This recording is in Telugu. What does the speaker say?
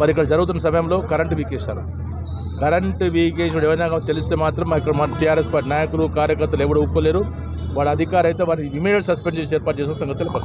మరి ఇక్కడ జరుగుతున్న సమయంలో కరెంటు వీకేశారు. కరెంటు వీకేసాడు ఏమైనా తెలిస్తే మాత్రం ఇక్కడ మన టీఆర్ఎస్ పార్టీ నాయకులు కార్యకర్తలు ఎవరు ఒప్పుకోలేరు. వాడు అధికారి అయితే వారిని ఇమీడియట్ సస్పెండ్ చేసి ఏర్పాటు చేసిన సంగతి తెలుపు